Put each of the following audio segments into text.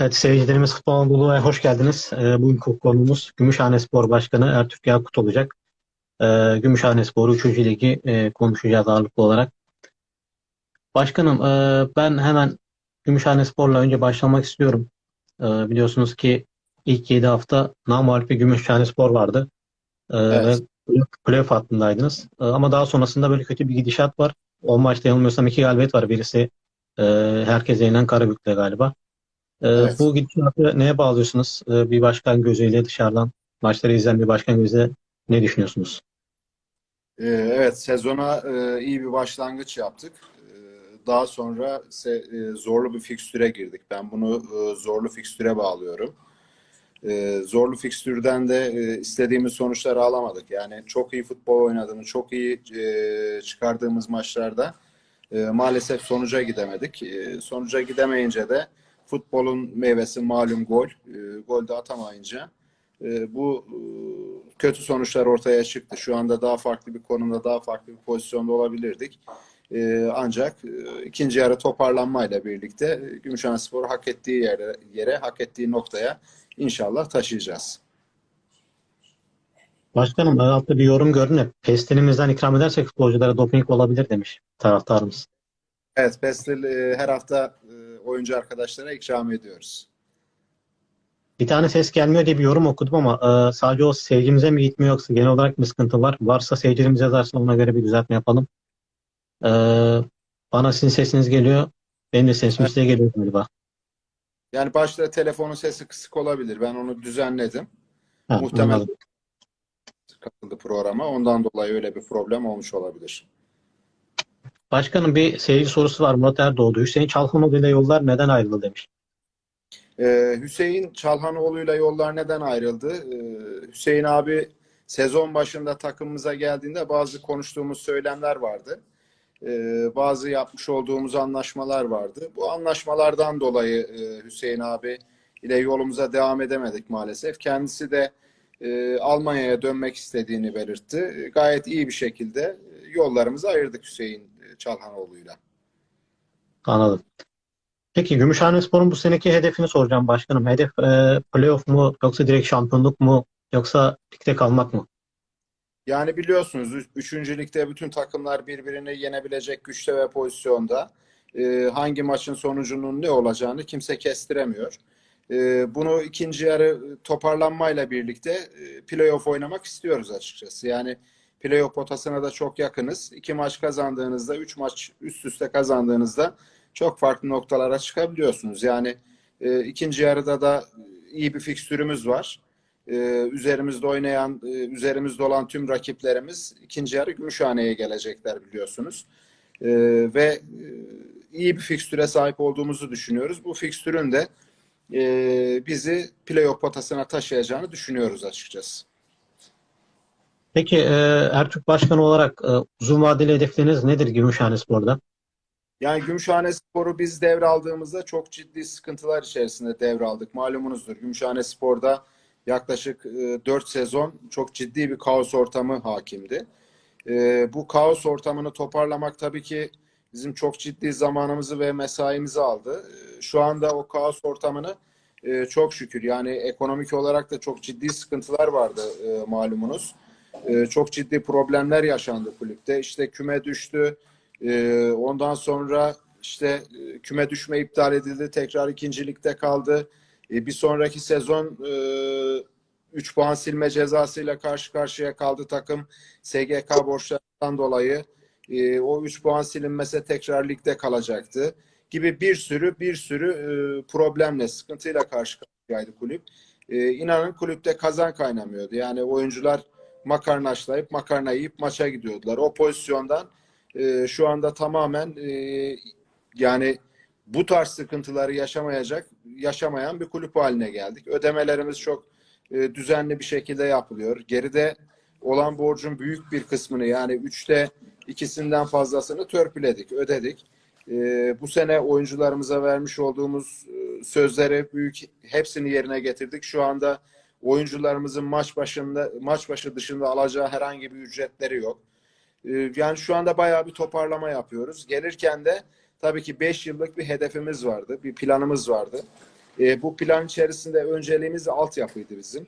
Evet seyircilerimiz Futbol Anadolu'ya hoş geldiniz. Ee, bugünkü konumuz Gümüşhane Spor Başkanı Ertürk Yakut olacak. Ee, Gümüşhane Spor 3. Ligi e, konuşacağız ağırlıklı olarak. Başkanım e, ben hemen Gümüşhane Spor'la önce başlamak istiyorum. E, biliyorsunuz ki ilk 7 hafta namağlup bir Gümüşhane Spor vardı. E, Evet. ve playoff hattındaydınız. E, ama daha sonrasında böyle kötü bir gidişat var. O maçta yanılmıyorsam iki galibiyet var. Birisi e, herkese yenen Karabük'te galiba. Ee, Evet. bu gidişatı neye bağlıyorsunuz? Ee, bir başkan gözüyle dışarıdan maçları izleyen bir başkan gözüyle ne düşünüyorsunuz? Ee, Evet, sezona e, iyi bir başlangıç yaptık. Daha sonra e, zorlu bir fikstüre girdik. Ben bunu e, zorlu fikstüre bağlıyorum. Zorlu fikstürden de istediğimiz sonuçları alamadık. Yani çok iyi futbol oynadığımız, çok iyi çıkardığımız maçlarda maalesef sonuca gidemedik. Sonuca gidemeyince de futbolun meyvesi malum gol. E, Gol de atamayınca e, bu e, kötü sonuçlar ortaya çıktı. Şu anda daha farklı bir konumda, daha farklı bir pozisyonda olabilirdik. E, ancak e, ikinci yarı toparlanmayla birlikte e, Gümüşhanespor'u hak ettiği yere, yere, hak ettiği noktaya inşallah taşıyacağız. Başkanım ben altta bir yorum gördüm de pestinimizden ikram edersek futbolculara doping olabilir demiş taraftarımız. Evet, Pestil e, her hafta e, oyuncu arkadaşlara ikram ediyoruz. Bir tane ses gelmiyor diye bir yorum okudum ama e, sadece o seyircimize mi gitmiyor yoksa genel olarak bir sıkıntı var? Varsa seyircilerimiz yazarsa ona göre bir düzeltme yapalım. E, bana sizin sesiniz geliyor. Benim de sesim Evet. size geliyor galiba. Yani başta telefonun sesi kısık olabilir. Ben onu düzenledim. Ha, Muhtemelen anladım. katıldı programa. Ondan dolayı öyle bir problem olmuş olabilir. Başkanım bir seyirci sorusu var Murat Erdoğdu. Hüseyin Çalhanoğlu ile yollar neden ayrıldı demiş. Ee, Hüseyin Çalhanoğlu'yla yollar neden ayrıldı? Ee, Hüseyin abi sezon başında takımımıza geldiğinde bazı konuştuğumuz söylemler vardı. Ee, bazı yapmış olduğumuz anlaşmalar vardı. Bu anlaşmalardan dolayı e, Hüseyin abi ile yolumuza devam edemedik maalesef. Kendisi de e, Almanya'ya dönmek istediğini belirtti. Gayet iyi bir şekilde e, yollarımızı ayırdık Hüseyin Çalhanoğlu'yla. Anladım. Peki Gümüşhanespor'un bu seneki hedefini soracağım başkanım. Hedef e, playoff mu yoksa direkt şampiyonluk mu yoksa ligde kalmak mı? Yani biliyorsunuz üç- üçüncü ligde bütün takımlar birbirini yenebilecek güçte ve pozisyonda. Ee, hangi maçın sonucunun ne olacağını kimse kestiremiyor. Ee, bunu ikinci yarı toparlanmayla birlikte e, playoff oynamak istiyoruz açıkçası. Yani playoff potasına da çok yakınız. İki maç kazandığınızda, üç maç üst üste kazandığınızda çok farklı noktalara çıkabiliyorsunuz. Yani e, ikinci yarıda da iyi bir fikstürümüz var. Ee, üzerimizde oynayan, e, üzerimizde olan tüm rakiplerimiz ikinci yarı Gümüşhane'ye gelecekler biliyorsunuz. Ee, ve e, iyi bir fikstüre sahip olduğumuzu düşünüyoruz. Bu fikstürün de e, bizi playoff potasına taşıyacağını düşünüyoruz açıkçası. Peki e, Ertürk Başkanı olarak e, uzun vadeli hedefleriniz nedir Gümüşhanespor'da? Yani Gümüşhane Spor'u biz devraldığımızda çok ciddi sıkıntılar içerisinde devraldık. Malumunuzdur Gümüşhane Spor'da yaklaşık e, 4 sezon çok ciddi bir kaos ortamı hakimdi. E, bu kaos ortamını toparlamak tabii ki bizim çok ciddi zamanımızı ve mesaimizi aldı. E, şu anda o kaos ortamını e, çok şükür yani ekonomik olarak da çok ciddi sıkıntılar vardı e, malumunuz. E, çok ciddi problemler yaşandı kulüpte. İşte küme düştü. Ee, ondan sonra işte e, küme düşme iptal edildi. Tekrar ikincilikte kaldı. Ee, bir sonraki sezon e, 3 puan silme cezasıyla karşı karşıya kaldı takım. SGK borçlarından dolayı e, o 3 puan silinmese tekrar ligde kalacaktı. Gibi bir sürü bir sürü e, problemle, sıkıntıyla karşı karşıyaydı kulüp. E, inanın kulüpte kazan kaynamıyordu. Yani oyuncular makarnaşlayıp makarna yiyip maça gidiyordular. O pozisyondan e, şu anda tamamen e, yani bu tarz sıkıntıları yaşamayacak, yaşamayan bir kulüp haline geldik. Ödemelerimiz çok e, düzenli bir şekilde yapılıyor. Geride olan borcun büyük bir kısmını yani üçte ikisinden fazlasını törpüledik, ödedik. E, bu sene oyuncularımıza vermiş olduğumuz e, sözleri büyük hepsini yerine getirdik. Şu anda oyuncularımızın maç başında maç başı dışında alacağı herhangi bir ücretleri yok. Ee, Yani şu anda bayağı bir toparlama yapıyoruz. Gelirken de tabii ki 5 yıllık bir hedefimiz vardı, bir planımız vardı. E, bu plan içerisinde önceliğimiz altyapıydı bizim.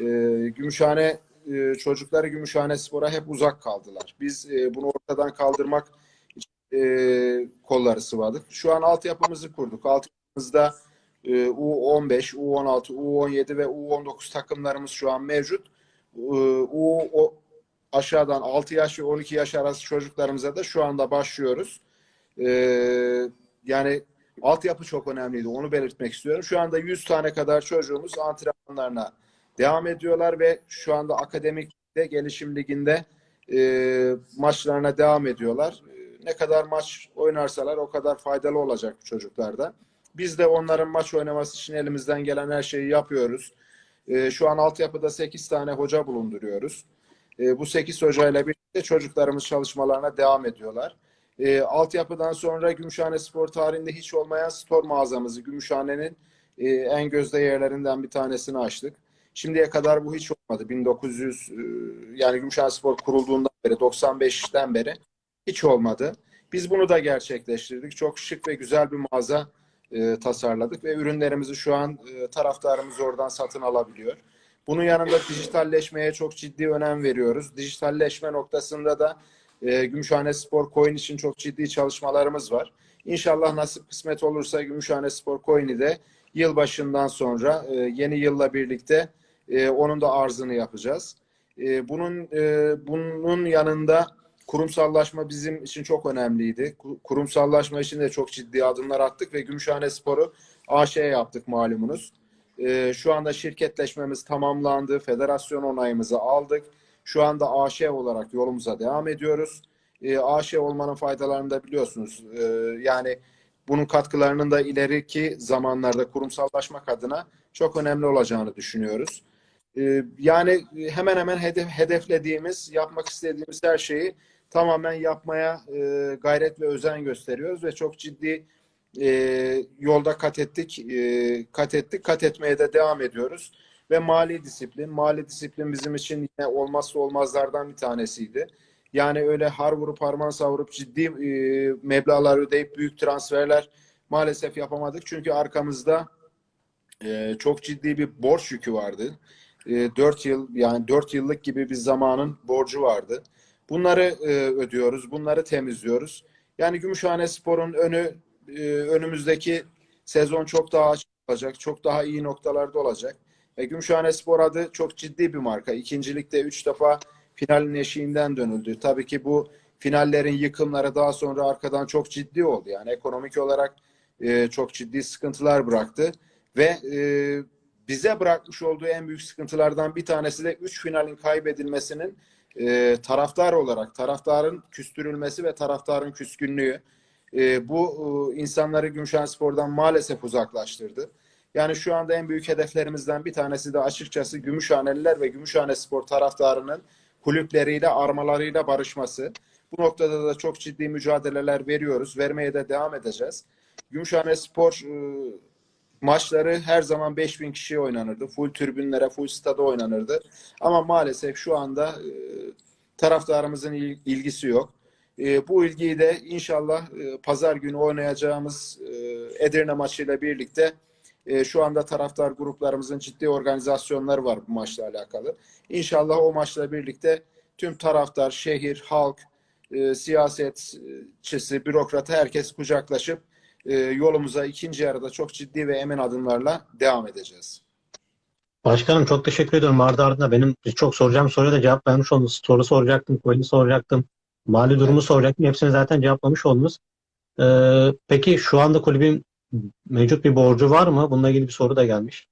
E, Gümüşhane e, çocukları Gümüşhane Spor'a hep uzak kaldılar. Biz e, bunu ortadan kaldırmak e, kolları sıvadık. Şu an altyapımızı kurduk. Altyapımızda e, U15, U16, U17 ve U19 takımlarımız şu an mevcut. E, U o, aşağıdan 6 yaş ve 12 yaş arası çocuklarımıza da şu anda başlıyoruz. E, yani altyapı çok önemliydi. Onu belirtmek istiyorum. Şu anda 100 tane kadar çocuğumuz antrenmanlarına devam ediyorlar ve şu anda akademik de gelişim liginde e, maçlarına devam ediyorlar. E, ne kadar maç oynarsalar o kadar faydalı olacak çocuklarda. Biz de onların maç oynaması için elimizden gelen her şeyi yapıyoruz. E, şu an altyapıda 8 tane hoca bulunduruyoruz. E, bu 8 hocayla birlikte çocuklarımız çalışmalarına devam ediyorlar. E, altyapıdan sonra Gümüşhane Spor tarihinde hiç olmayan spor mağazamızı Gümüşhane'nin e, en gözde yerlerinden bir tanesini açtık. Şimdiye kadar bu hiç olmadı. 1900 e, yani Gümüşhane Spor kurulduğundan beri 95'ten beri hiç olmadı. Biz bunu da gerçekleştirdik. Çok şık ve güzel bir mağaza e, tasarladık ve ürünlerimizi şu an e, taraftarımız oradan satın alabiliyor. Bunun yanında dijitalleşmeye çok ciddi önem veriyoruz. Dijitalleşme noktasında da e, Gümüşhane Spor Coin için çok ciddi çalışmalarımız var. İnşallah nasip kısmet olursa Gümüşhane Spor Coin'i de yılbaşından sonra e, yeni yılla birlikte e, onun da arzını yapacağız. E, bunun e, bunun yanında kurumsallaşma bizim için çok önemliydi. Ku- Kurumsallaşma için de çok ciddi adımlar attık ve Gümüşhane Spor'u AŞ yaptık malumunuz. E, şu anda şirketleşmemiz tamamlandı. Federasyon onayımızı aldık. Şu anda AŞ olarak yolumuza devam ediyoruz. E, AŞ olmanın faydalarını da biliyorsunuz. E, yani bunun katkılarının da ileriki zamanlarda kurumsallaşmak adına çok önemli olacağını düşünüyoruz. Ee, yani hemen hemen hedef, hedeflediğimiz, yapmak istediğimiz her şeyi tamamen yapmaya e, gayret ve özen gösteriyoruz ve çok ciddi e, yolda kat ettik, e, kat ettik, kat etmeye de devam ediyoruz. Ve mali disiplin, mali disiplin bizim için yine olmazsa olmazlardan bir tanesiydi. Yani öyle har vurup harman savurup ciddi e, meblağlar ödeyip büyük transferler maalesef yapamadık. Çünkü arkamızda e, çok ciddi bir borç yükü vardı. E, 4 yıl yani 4 yıllık gibi bir zamanın borcu vardı. Bunları e, ödüyoruz, bunları temizliyoruz. Yani Gümüşhane Spor'un önü e, önümüzdeki sezon çok daha açık olacak, çok daha iyi noktalarda olacak. E, Gümüşhane Spor adı çok ciddi bir marka. İkincilikte 3 defa finalin eşiğinden dönüldü. Tabii ki bu finallerin yıkımları daha sonra arkadan çok ciddi oldu. Yani ekonomik olarak çok ciddi sıkıntılar bıraktı ve bize bırakmış olduğu en büyük sıkıntılardan bir tanesi de 3 finalin kaybedilmesinin e, taraftar olarak taraftarın küstürülmesi ve taraftarın küskünlüğü. E, bu e, insanları Gümüşhanespor'dan maalesef uzaklaştırdı. Yani şu anda en büyük hedeflerimizden bir tanesi de açıkçası Gümüşhaneliler ve Gümüşhane Spor taraftarının kulüpleriyle, armalarıyla barışması. Bu noktada da çok ciddi mücadeleler veriyoruz. Vermeye de devam edeceğiz. Gümüşhane Spor e, maçları her zaman 5000 kişiye oynanırdı. Full tribünlere, full stada oynanırdı. Ama maalesef şu anda e, taraftarımızın il- ilgisi yok. E, bu ilgiyi de inşallah e, pazar günü oynayacağımız e, Edirne maçıyla birlikte şu anda taraftar gruplarımızın ciddi organizasyonları var bu maçla alakalı. İnşallah o maçla birlikte tüm taraftar, şehir, halk, siyasetçisi, bürokratı herkes kucaklaşıp e, yolumuza ikinci yarıda çok ciddi ve emin adımlarla devam edeceğiz. Başkanım çok teşekkür ediyorum. Ardı ardına benim çok soracağım soruya da cevap vermiş oldunuz. Soru soracaktım, coin'i soracaktım. Mali durumu soracaktım. Hepsini zaten cevaplamış oldunuz. Ee, peki şu anda kulübün mevcut bir borcu var mı? Bununla ilgili bir soru da gelmiş.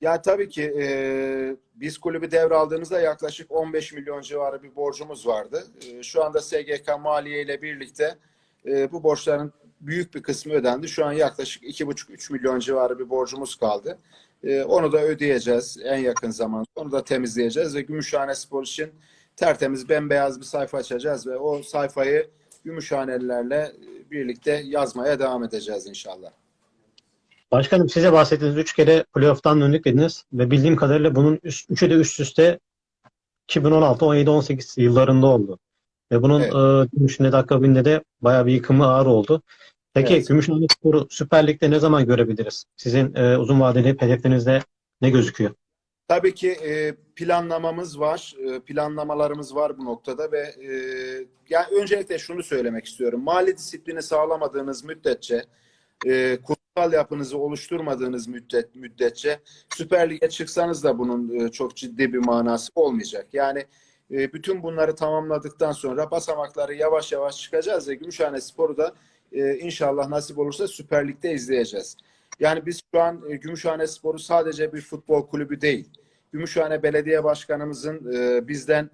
Ya tabii ki e, biz kulübü devraldığımızda yaklaşık 15 milyon civarı bir borcumuz vardı. E, şu anda SGK Maliye ile birlikte e, bu borçların büyük bir kısmı ödendi. Şu an yaklaşık 2,5-3 milyon civarı bir borcumuz kaldı. E, onu da ödeyeceğiz en yakın zamanda. Onu da temizleyeceğiz ve Gümüşhane Spor için tertemiz bembeyaz bir sayfa açacağız ve o sayfayı Gümüşhanelilerle birlikte yazmaya devam edeceğiz inşallah. Başkanım size bahsettiğiniz 3 kere playoff'tan döndük dediniz ve bildiğim kadarıyla bunun üçü de üst üste 2016, 17, 18 yıllarında oldu. Ve bunun Evet. e, dönüşünde de akabinde de bayağı bir yıkımı ağır oldu. Peki Evet. Gümüşhane Spor'u Süper Lig'de ne zaman görebiliriz? Sizin e, uzun vadeli hedeflerinizde ne gözüküyor? Tabii ki e, planlamamız var, e, planlamalarımız var bu noktada ve e, yani öncelikle şunu söylemek istiyorum. Mali disiplini sağlamadığınız müddetçe, e, kurumsal yapınızı oluşturmadığınız müddet müddetçe Süper Lig'e çıksanız da bunun e, çok ciddi bir manası olmayacak. Yani e, bütün bunları tamamladıktan sonra basamakları yavaş yavaş çıkacağız ve Gümüşhane Spor'u da e, inşallah nasip olursa Süper Lig'de izleyeceğiz. Yani biz şu an e, Gümüşhane Spor'u sadece bir futbol kulübü değil. Gümüşhane Belediye Başkanımızın bizden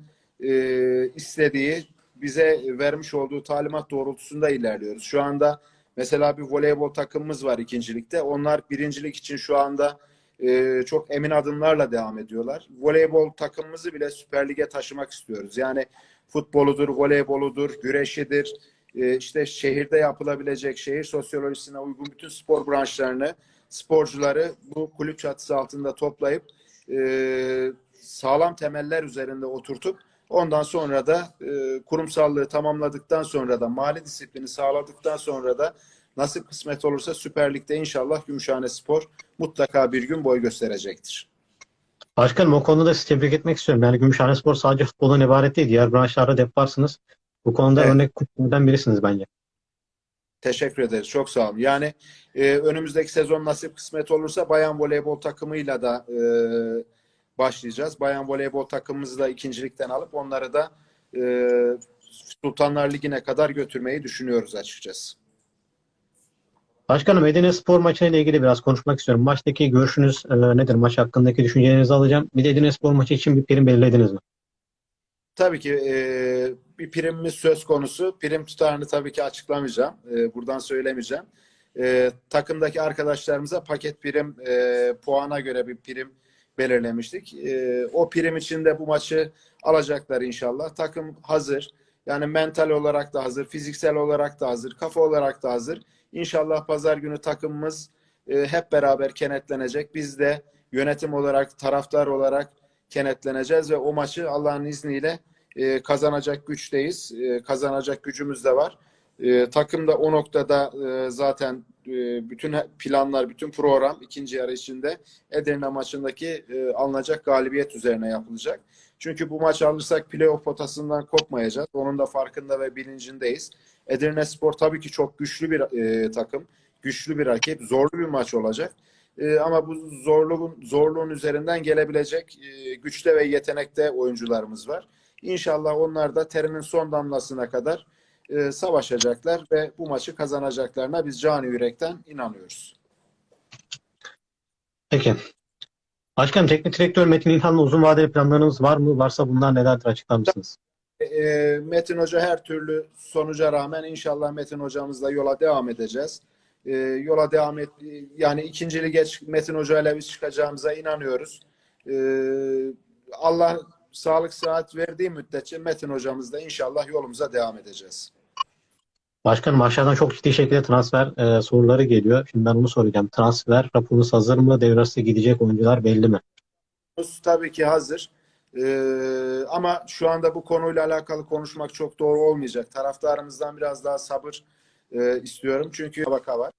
istediği, bize vermiş olduğu talimat doğrultusunda ilerliyoruz. Şu anda mesela bir voleybol takımımız var ikincilikte. Onlar birincilik için şu anda e, çok emin adımlarla devam ediyorlar. Voleybol takımımızı bile Süper Lig'e taşımak istiyoruz. Yani futboludur, voleyboludur, güreşidir, e, işte şehirde yapılabilecek şehir sosyolojisine uygun bütün spor branşlarını, sporcuları bu kulüp çatısı altında toplayıp e, sağlam temeller üzerinde oturtup ondan sonra da e, kurumsallığı tamamladıktan sonra da mali disiplini sağladıktan sonra da nasip kısmet olursa Süper Lig'de inşallah Gümüşhane Spor mutlaka bir gün boy gösterecektir. Başkanım o konuda sizi tebrik etmek istiyorum. Yani Gümüşhane Spor sadece futboldan ibaret değil. Diğer branşlarda da yaparsınız. Bu konuda Evet. örnek kulüplerden birisiniz bence. Teşekkür ederiz. Çok sağ olun. Yani e, önümüzdeki sezon nasip kısmet olursa bayan voleybol takımıyla da e, başlayacağız. Bayan voleybol takımımızı da ikincilikten alıp onları da e, Sultanlar Ligi'ne kadar götürmeyi düşünüyoruz açıkçası. Başkanım Edirne Spor maçıyla ilgili biraz konuşmak istiyorum. Maçtaki görüşünüz e, nedir? Maç hakkındaki düşüncelerinizi alacağım. Bir de Edirne Spor maçı için bir prim belirlediniz mi? Tabii ki e, bir primimiz söz konusu. Prim tutarını tabii ki açıklamayacağım. E, buradan söylemeyeceğim. E, takımdaki arkadaşlarımıza paket prim e, puana göre bir prim belirlemiştik. E, o prim içinde bu maçı alacaklar inşallah. Takım hazır. Yani mental olarak da hazır, fiziksel olarak da hazır, kafa olarak da hazır. İnşallah pazar günü takımımız e, hep beraber kenetlenecek. Biz de yönetim olarak, taraftar olarak kenetleneceğiz ve o maçı Allah'ın izniyle e, kazanacak güçteyiz. E, kazanacak gücümüz de var. Takım da o noktada zaten bütün planlar, bütün program ikinci yarı içinde Edirne maçındaki alınacak galibiyet üzerine yapılacak. Çünkü bu maç alırsak playoff potasından kopmayacağız. Onun da farkında ve bilincindeyiz. Edirne Spor tabii ki çok güçlü bir e, takım. Güçlü bir rakip. Zorlu bir maç olacak. E, ama bu zorluğun zorluğun üzerinden gelebilecek e, güçte ve yetenekte oyuncularımız var. İnşallah onlar da terinin son damlasına kadar e, savaşacaklar ve bu maçı kazanacaklarına biz canı yürekten inanıyoruz. Peki. Başkanım teknik direktör Metin İlhan'la uzun vadeli planlarınız var mı? Varsa bunlar nelerdir açıklar mısınız? E, Metin Hoca her türlü sonuca rağmen inşallah Metin Hocamızla yola devam edeceğiz. E, yola devam et yani ikinci lige Metin Hoca ile biz çıkacağımıza inanıyoruz. E, Allah sağlık sıhhat verdiği müddetçe Metin Hocamızla inşallah yolumuza devam edeceğiz. Başkanım aşağıdan çok ciddi şekilde transfer e, soruları geliyor. Şimdi ben onu soracağım. Transfer raporunuz hazır mı? Devre gidecek oyuncular belli mi? Tabii ki hazır. Ee, ama şu anda bu konuyla alakalı konuşmak çok doğru olmayacak. Taraftarımızdan biraz daha sabır e, istiyorum. Çünkü müsabaka var.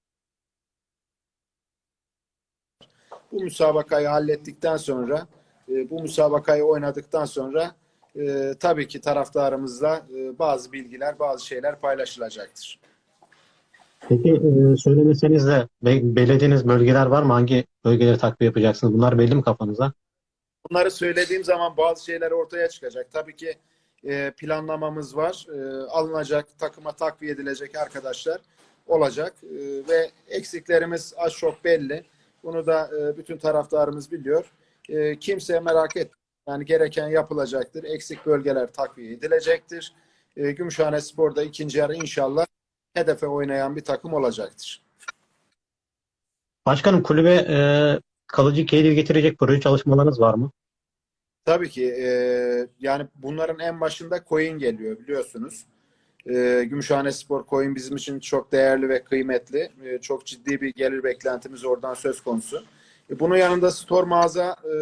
Bu müsabakayı hallettikten sonra, e, bu müsabakayı oynadıktan sonra e, tabii ki taraftarımızla e, bazı bilgiler, bazı şeyler paylaşılacaktır. Peki e, söylemeseniz de be- bölgeler var mı? Hangi bölgeleri takviye yapacaksınız? Bunlar belli mi kafanıza? Bunları söylediğim zaman bazı şeyler ortaya çıkacak. Tabii ki e, planlamamız var. E, alınacak, takıma takviye edilecek arkadaşlar olacak. E, ve eksiklerimiz az çok belli. Bunu da e, bütün taraftarımız biliyor. E, kimseye merak et. Yani gereken yapılacaktır. Eksik bölgeler takviye edilecektir. E, Gümüşhane Spor'da ikinci yarı inşallah hedefe oynayan bir takım olacaktır. Başkanım kulübe e, kalıcı gelir getirecek proje çalışmalarınız var mı? Tabii ki e, yani bunların en başında coin geliyor biliyorsunuz. E, Gümüşhane Spor coin bizim için çok değerli ve kıymetli. E, çok ciddi bir gelir beklentimiz oradan söz konusu. E, bunun yanında store mağaza e,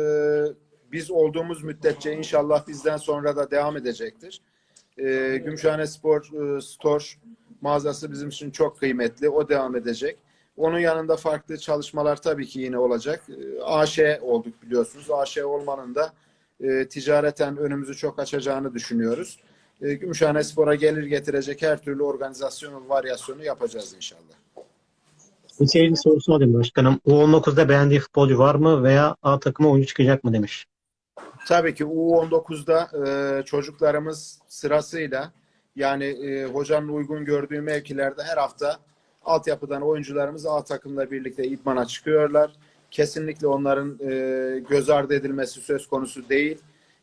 biz olduğumuz müddetçe inşallah bizden sonra da devam edecektir. E, Gümüşhane Spor e, Store mağazası bizim için çok kıymetli. O devam edecek. Onun yanında farklı çalışmalar tabii ki yine olacak. Ee, AŞ olduk biliyorsunuz. AŞ olmanın da e, ticareten önümüzü çok açacağını düşünüyoruz. E, Gümüşhane Spor'a gelir getirecek her türlü organizasyonu, varyasyonu yapacağız inşallah. Bir seyirci sorusu alayım başkanım. U19'da beğendiği futbolcu var mı veya A takıma oyuncu çıkacak mı demiş. Tabii ki U19'da e, çocuklarımız sırasıyla yani e, hocanın uygun gördüğü mevkilerde her hafta altyapıdan oyuncularımız A takımla birlikte idmana çıkıyorlar. Kesinlikle onların e, göz ardı edilmesi söz konusu değil.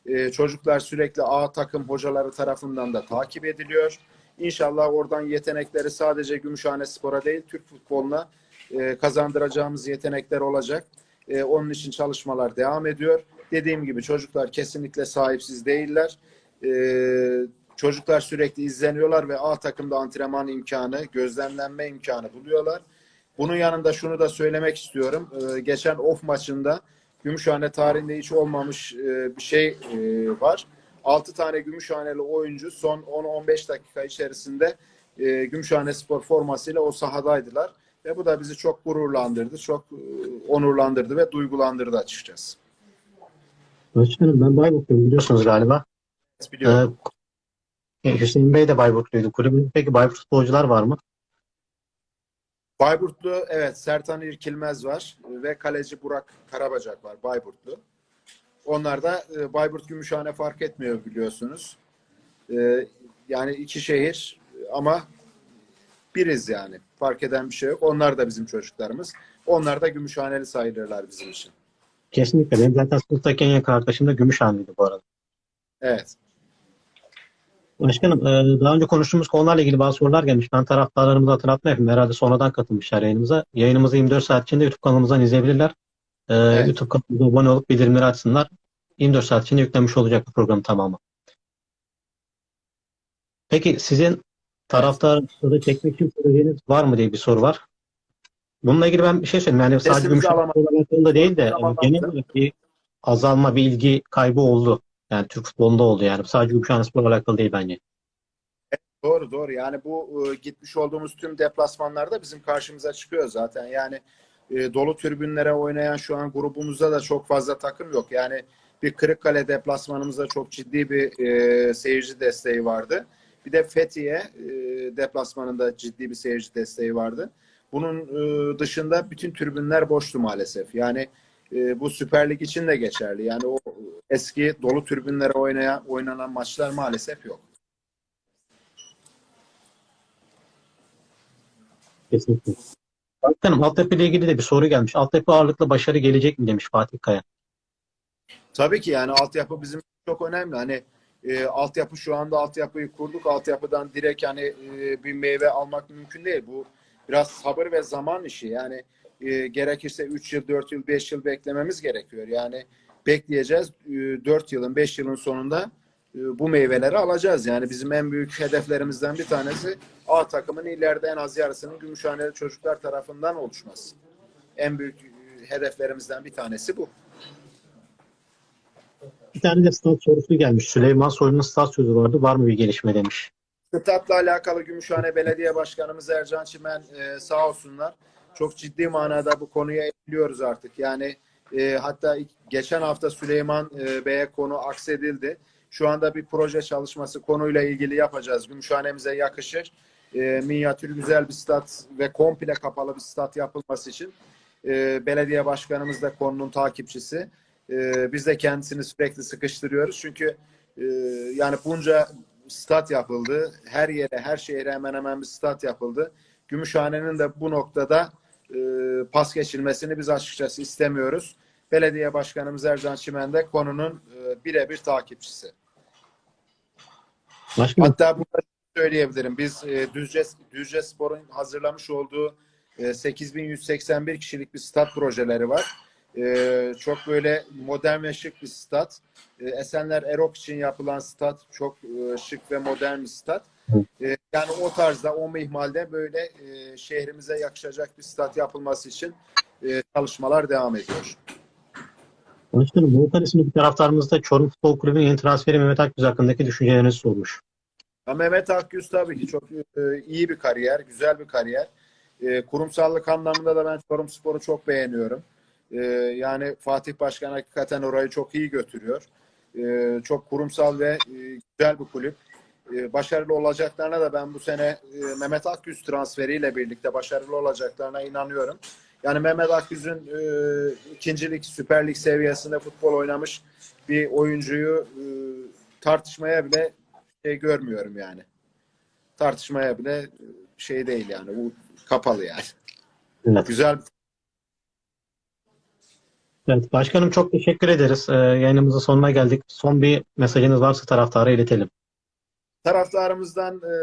E, çocuklar sürekli A takım hocaları tarafından da takip ediliyor. İnşallah oradan yetenekleri sadece Gümüşhane Spor'a değil Türk futboluna e, kazandıracağımız yetenekler olacak. E, onun için çalışmalar devam ediyor. Dediğim gibi çocuklar kesinlikle sahipsiz değiller. E, çocuklar sürekli izleniyorlar ve A takımda antrenman imkanı, gözlemlenme imkanı buluyorlar. Bunun yanında şunu da söylemek istiyorum. E, geçen off maçında Gümüşhane tarihinde hiç olmamış e, bir şey e, var. 6 tane Gümüşhaneli oyuncu son 10-15 dakika içerisinde e, Gümüşhane Spor formasıyla o sahadaydılar. Ve bu da bizi çok gururlandırdı, çok e, onurlandırdı ve duygulandırdı açıkçası. Başkanım ben Bayburtluyum biliyorsunuz galiba. Biliyorum. Ee, Hüseyin Bey de Bayburtluydu. Kulübün peki Bayburt futbolcular var mı? Bayburtlu evet Sertan İrkilmez var ve kaleci Burak Karabacak var Bayburtlu. Onlar da e, Bayburt Gümüşhane fark etmiyor biliyorsunuz. E, yani iki şehir ama biriz yani. Fark eden bir şey yok. Onlar da bizim çocuklarımız. Onlar da Gümüşhaneli sayılırlar bizim için. Kesinlikle. Benim zaten sınıftaki en yakın arkadaşım da bu arada. Evet. Başkanım e, daha önce konuştuğumuz konularla ilgili bazı sorular gelmiş. Ben taraftarlarımıza hatırlatma yapayım. Herhalde sonradan katılmışlar yayınımıza. Yayınımızı 24 saat içinde YouTube kanalımızdan izleyebilirler. E, Evet. YouTube kanalımıza abone olup bildirimleri açsınlar. 24 saat içinde yüklenmiş olacak bu programın tamamı. Peki sizin taraftarları çekmek için projeniz var mı diye bir soru var. Bununla ilgili ben bir şey söyleyeyim. Yani sadece Sesimizi Gümüşhane alamadım. Spor'la değil de genel olarak bir azalma, bir ilgi kaybı oldu. Yani Türk futbolunda oldu yani. Sadece Gümüşhane Spor'la alakalı değil bence. Doğru doğru. Yani bu e, gitmiş olduğumuz tüm deplasmanlarda bizim karşımıza çıkıyor zaten. Yani e, dolu tribünlere oynayan şu an grubumuzda da çok fazla takım yok. Yani bir Kırıkkale deplasmanımızda çok ciddi bir e, seyirci desteği vardı. Bir de Fethiye e, deplasmanında ciddi bir seyirci desteği vardı. Bunun e, dışında bütün tribünler boştu maalesef. Yani e, bu Süper Lig için de geçerli. Yani o eski dolu tribünlere oynayan oynanan maçlar maalesef yok. Kesinlikle. Başkanım altyapı ile ilgili de bir soru gelmiş. Altyapı ağırlıklı başarı gelecek mi demiş Fatih Kaya. Tabii ki yani altyapı bizim çok önemli. Hani e, altyapı şu anda altyapıyı kurduk. Altyapıdan direkt hani e, bir meyve almak mümkün değil. Bu biraz sabır ve zaman işi. Yani e, gerekirse 3 yıl, 4 yıl, 5 yıl beklememiz gerekiyor. Yani bekleyeceğiz. E, 4 yılın, 5 yılın sonunda e, bu meyveleri alacağız. Yani bizim en büyük hedeflerimizden bir tanesi A takımın ileride en az yarısının Gümüşhaneli çocuklar tarafından oluşması. En büyük e, hedeflerimizden bir tanesi bu. Bir tane de stat sorusu gelmiş. Süleyman Soylu'nun stat sözü vardı. Var mı bir gelişme demiş. Statla alakalı Gümüşhane Belediye Başkanımız Ercan Çimen e, sağ olsunlar. Çok ciddi manada bu konuya eğiliyoruz artık. Yani e, hatta geçen hafta Süleyman e, Bey'e konu aksedildi. Şu anda bir proje çalışması konuyla ilgili yapacağız. Gümüşhane'mize yakışır. E, minyatür güzel bir stat ve komple kapalı bir stat yapılması için e, belediye başkanımız da konunun takipçisi. E, biz de kendisini sürekli sıkıştırıyoruz. Çünkü e, yani bunca stat yapıldı. Her yere, her şehre hemen hemen bir stat yapıldı. Gümüşhane'nin de bu noktada e, pas geçilmesini biz açıkçası istemiyoruz. Belediye Başkanımız Ercan Çimen de konunun e, birebir takipçisi. Başkanım Hatta burada söyleyebilirim. Biz e, Düzce, Düzce Spor'un hazırlamış olduğu e, 8181 kişilik bir stat projeleri var. E, çok böyle modern ve şık bir stat. E, Esenler Erok için yapılan stat çok e, şık ve modern bir stat. E, yani o tarzda, o mihmalde böyle e, şehrimize yakışacak bir stat yapılması için e, çalışmalar devam ediyor. Başkanım Volkan isimli bir taraftarımız da Çorum Futbol Kulübü'nün yeni transferi Mehmet Akgüz hakkındaki düşüncelerinizi sormuş. Ya Mehmet Akgüz tabii ki çok e, iyi bir kariyer, güzel bir kariyer. Kurumsallık anlamında da ben Çorumspor'u çok beğeniyorum. Yani Fatih Başkan hakikaten orayı çok iyi götürüyor. Çok kurumsal ve güzel bir kulüp. E, başarılı olacaklarına da ben bu sene e, Mehmet Akgüz transferiyle birlikte başarılı olacaklarına inanıyorum. Yani Mehmet Akgüz'ün e, ikincilik, Süper Lig seviyesinde futbol oynamış bir oyuncuyu e, tartışmaya bile şey görmüyorum yani. Tartışmaya bile şey değil yani. Bu kapalı yani. Evet. Güzel Evet, başkanım çok teşekkür ederiz. Ee, yayınımızın sonuna geldik. Son bir mesajınız varsa taraftara iletelim. Taraftarımızdan e,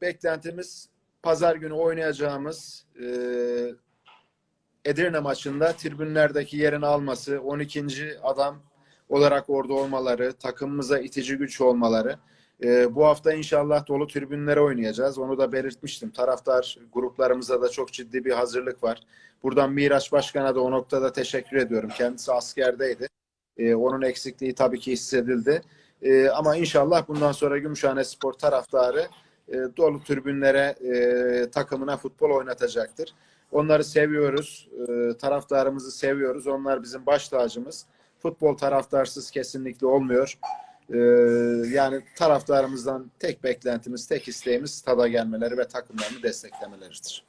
beklentimiz pazar günü oynayacağımız e, Edirne maçında tribünlerdeki yerini alması, 12. adam olarak orada olmaları, takımımıza itici güç olmaları. E, bu hafta inşallah dolu tribünlere oynayacağız. Onu da belirtmiştim. Taraftar gruplarımıza da çok ciddi bir hazırlık var. Buradan Miraç Başkan'a da o noktada teşekkür ediyorum. Kendisi askerdeydi. E, onun eksikliği tabii ki hissedildi. E, ama inşallah bundan sonra Gümüşhane Spor taraftarı e, dolu tribünlere e, takımına futbol oynatacaktır. Onları seviyoruz. E, taraftarımızı seviyoruz. Onlar bizim baş tacımız. Futbol taraftarsız kesinlikle olmuyor. E, yani taraftarımızdan tek beklentimiz, tek isteğimiz stada gelmeleri ve takımlarını desteklemeleridir.